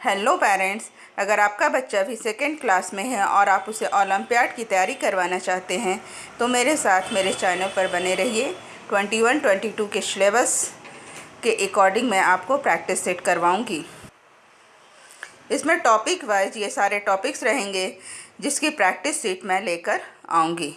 Hello parents अगर आपका बच्चा भी सेकेंड क्लास में है और आप उसे ओलम्पियाड की तैयारी करवाना चाहते हैं तो मेरे साथ मेरे चैनल पर बने रहिए 21 22 के सिलेबस के अकॉर्डिंग मैं आपको प्रैक्टिस सेट करवाऊँगी। इसमें टॉपिक वाइज ये सारे टॉपिक्स रहेंगे, जिसकी प्रैक्टिस सीट मैं लेकर आऊँगी।